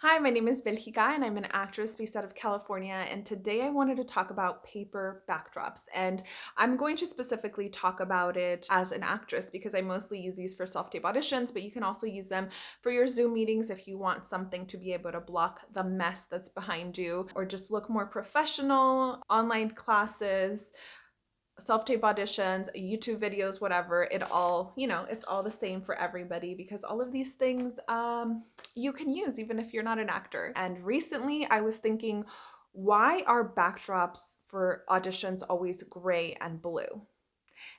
Hi, my name is Belgica and I'm an actress based out of California and today I wanted to talk about paper backdrops and I'm going to specifically talk about it as an actress because I mostly use these for self-tape auditions but you can also use them for your Zoom meetings if you want something to be able to block the mess that's behind you or just look more professional, online classes, self-tape auditions, YouTube videos, whatever, it all, you know, it's all the same for everybody because all of these things um, you can use even if you're not an actor. And recently I was thinking, why are backdrops for auditions always gray and blue?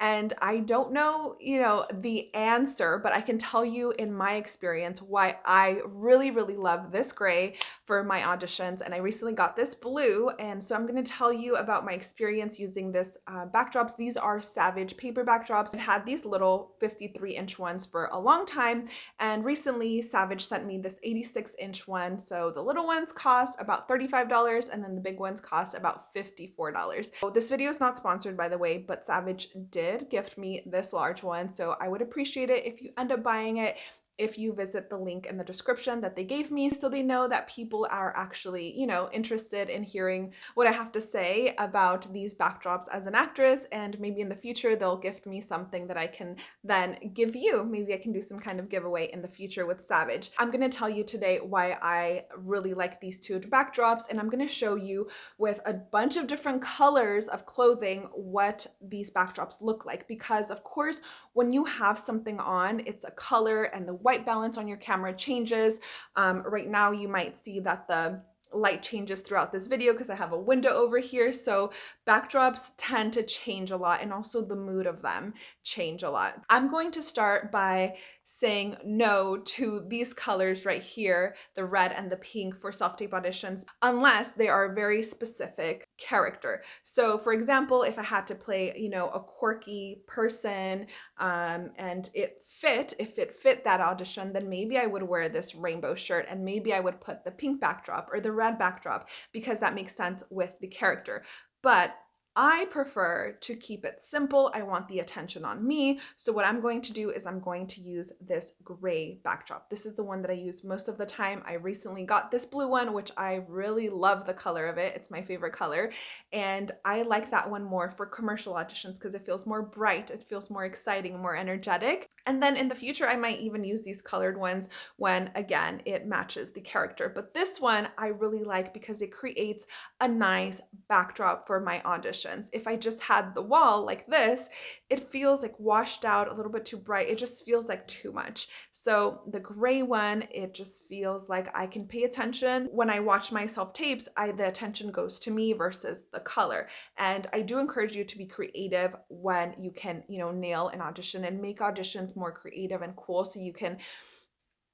And I don't know, you know, the answer, but I can tell you in my experience why I really, really love this gray for my auditions. And I recently got this blue. And so I'm going to tell you about my experience using this uh, backdrops. These are Savage paper backdrops. I've had these little 53 inch ones for a long time. And recently Savage sent me this 86 inch one. So the little ones cost about $35 and then the big ones cost about $54. So this video is not sponsored by the way, but Savage did gift me this large one. So I would appreciate it if you end up buying it if you visit the link in the description that they gave me so they know that people are actually, you know, interested in hearing what I have to say about these backdrops as an actress and maybe in the future they'll gift me something that I can then give you. Maybe I can do some kind of giveaway in the future with Savage. I'm going to tell you today why I really like these two backdrops and I'm going to show you with a bunch of different colors of clothing what these backdrops look like because of course when you have something on it's a color and the white balance on your camera changes. Um, right now you might see that the light changes throughout this video because I have a window over here. So backdrops tend to change a lot and also the mood of them change a lot. I'm going to start by saying no to these colors right here, the red and the pink for self-tape auditions, unless they are a very specific character. So for example, if I had to play, you know, a quirky person um, and it fit, if it fit that audition, then maybe I would wear this rainbow shirt and maybe I would put the pink backdrop or the red backdrop because that makes sense with the character. But I prefer to keep it simple. I want the attention on me. So what I'm going to do is I'm going to use this gray backdrop. This is the one that I use most of the time. I recently got this blue one, which I really love the color of it. It's my favorite color. And I like that one more for commercial auditions because it feels more bright. It feels more exciting, more energetic. And then in the future, I might even use these colored ones when, again, it matches the character. But this one I really like because it creates a nice backdrop for my audition If I just had the wall like this, it feels like washed out, a little bit too bright. It just feels like too much. So the gray one, it just feels like I can pay attention. When I watch myself tapes, I, the attention goes to me versus the color. And I do encourage you to be creative when you can, you know, nail an audition and make auditions more creative and cool so you can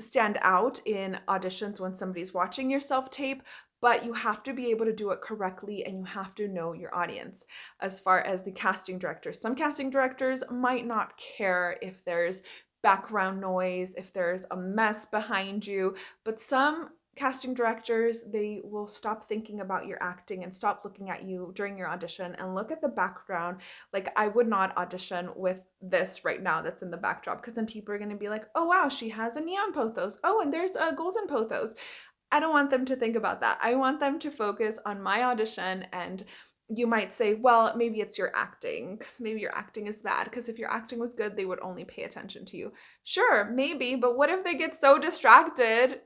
stand out in auditions when somebody's watching your self-tape, but you have to be able to do it correctly and you have to know your audience as far as the casting directors. Some casting directors might not care if there's background noise, if there's a mess behind you, but some casting directors, they will stop thinking about your acting and stop looking at you during your audition and look at the background. Like I would not audition with this right now that's in the backdrop because then people are going to be like, oh wow, she has a neon pothos. Oh, and there's a golden pothos. I don't want them to think about that. I want them to focus on my audition and you might say, well, maybe it's your acting because maybe your acting is bad because if your acting was good, they would only pay attention to you. Sure, maybe, but what if they get so distracted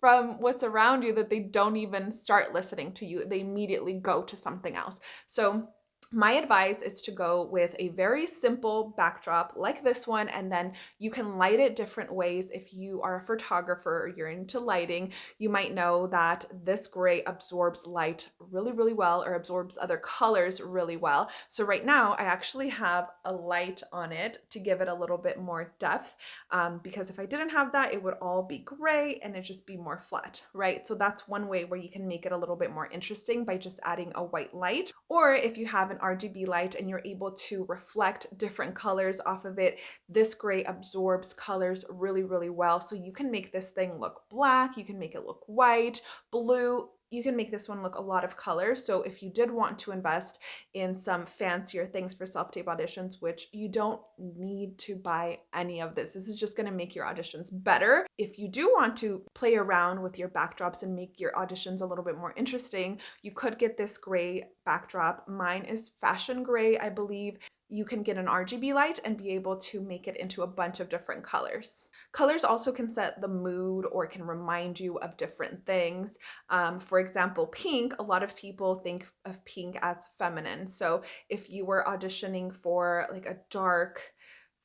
from what's around you that they don't even start listening to you? They immediately go to something else. So my advice is to go with a very simple backdrop like this one and then you can light it different ways. If you are a photographer you're into lighting, you might know that this gray absorbs light really, really well or absorbs other colors really well. So right now I actually have a light on it to give it a little bit more depth um, because if I didn't have that, it would all be gray and it just be more flat, right? So that's one way where you can make it a little bit more interesting by just adding a white light. Or if you have an RGB light and you're able to reflect different colors off of it. This gray absorbs colors really, really well. So you can make this thing look black, you can make it look white, blue, you can make this one look a lot of color. So if you did want to invest in some fancier things for self-tape auditions, which you don't need to buy any of this, this is just gonna make your auditions better. If you do want to play around with your backdrops and make your auditions a little bit more interesting, you could get this gray backdrop. Mine is fashion gray, I believe you can get an RGB light and be able to make it into a bunch of different colors. Colors also can set the mood or can remind you of different things. Um, for example, pink, a lot of people think of pink as feminine. So if you were auditioning for like a dark,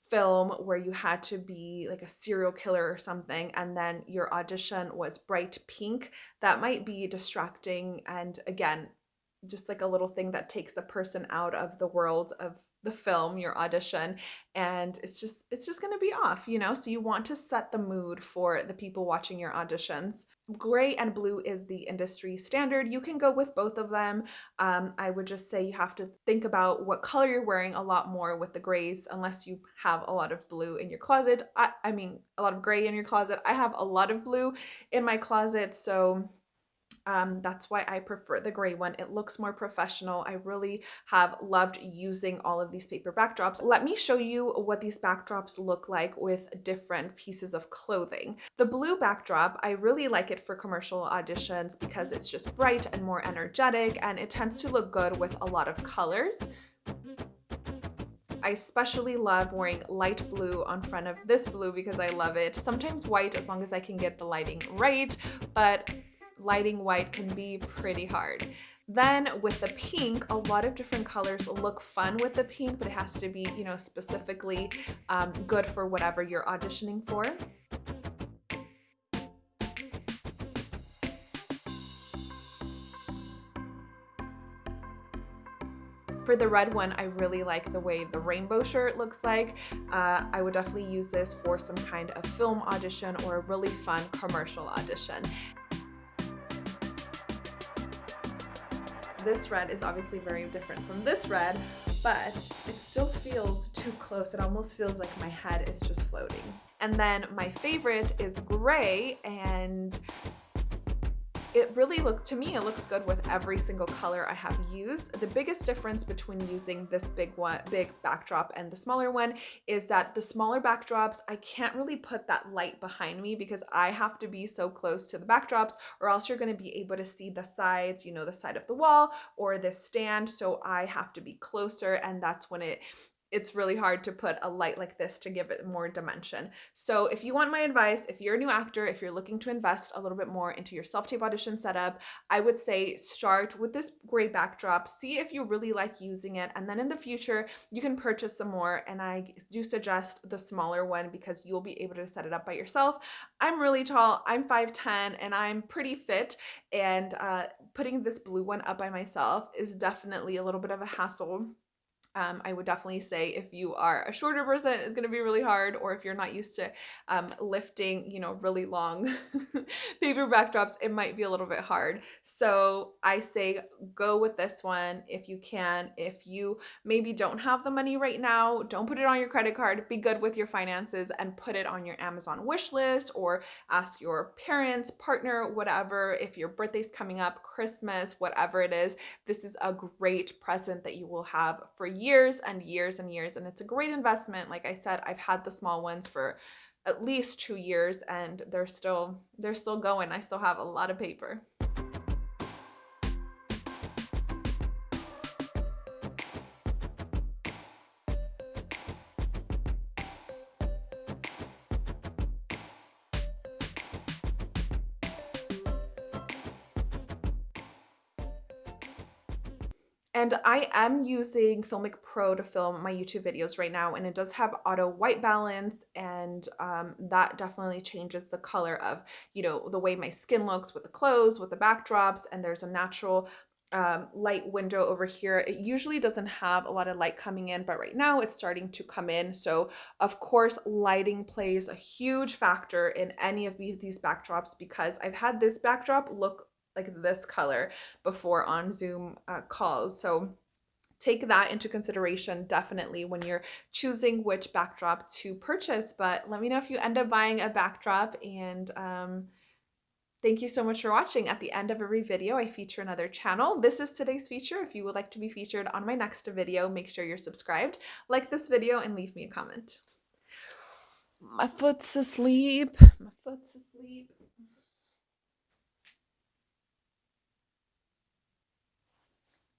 film where you had to be like a serial killer or something and then your audition was bright pink that might be distracting and again just like a little thing that takes a person out of the world of the film your audition and it's just it's just going to be off you know? So you want to set the mood for the people watching your auditions. Gray and blue is the industry standard. You can go with both of them. Um, i would just say you have to think about what color you're wearing a lot more with the grays unless you have a lot of blue in your closet. I, I mean a lot of gray in your closet. I have a lot of blue in my closet so um, that's why I prefer the gray one. It looks more professional. I really have loved using all of these paper backdrops. Let me show you what these backdrops look like with different pieces of clothing. The blue backdrop, I really like it for commercial auditions because it's just bright and more energetic and it tends to look good with a lot of colors. I especially love wearing light blue on front of this blue because I love it. Sometimes white as long as I can get the lighting right, but lighting white can be pretty hard. Then with the pink, a lot of different colors look fun with the pink, but it has to be, you know, specifically um, good for whatever you're auditioning for. For the red one, I really like the way the rainbow shirt looks like. Uh, I would definitely use this for some kind of film audition or a really fun commercial audition. This red is obviously very different from this red, but it still feels too close. It almost feels like my head is just floating. And then my favorite is gray and it really looked, to me, it looks good with every single color I have used. The biggest difference between using this big one, big backdrop and the smaller one is that the smaller backdrops, I can't really put that light behind me because I have to be so close to the backdrops or else you're gonna be able to see the sides, you know, the side of the wall or this stand. So I have to be closer and that's when it it's really hard to put a light like this to give it more dimension. So if you want my advice, if you're a new actor, if you're looking to invest a little bit more into your self-tape audition setup, I would say start with this gray backdrop, see if you really like using it, and then in the future, you can purchase some more, and I do suggest the smaller one because you'll be able to set it up by yourself. I'm really tall, I'm 5'10", and I'm pretty fit, and uh, putting this blue one up by myself is definitely a little bit of a hassle um, I would definitely say if you are a shorter person, it's going to be really hard, or if you're not used to um, lifting, you know, really long paper backdrops, it might be a little bit hard. So I say go with this one if you can. If you maybe don't have the money right now, don't put it on your credit card. Be good with your finances and put it on your Amazon wish list or ask your parents, partner, whatever. If your birthday's coming up, Christmas, whatever it is, this is a great present that you will have for you years and years and years and it's a great investment. Like I said I've had the small ones for at least two years and they're still they're still going. I still have a lot of paper And I am using Filmic Pro to film my YouTube videos right now, and it does have auto white balance, and um, that definitely changes the color of, you know, the way my skin looks with the clothes, with the backdrops, and there's a natural um, light window over here. It usually doesn't have a lot of light coming in, but right now it's starting to come in. So of course, lighting plays a huge factor in any of these backdrops because I've had this backdrop look like this color before on Zoom uh, calls. So take that into consideration definitely when you're choosing which backdrop to purchase. But let me know if you end up buying a backdrop and um, Thank you so much for watching. At the end of every video, I feature another channel. This is today's feature. If you would like to be featured on my next video, make sure you're subscribed, like this video, and leave me a comment. My foot's asleep. My foot's asleep.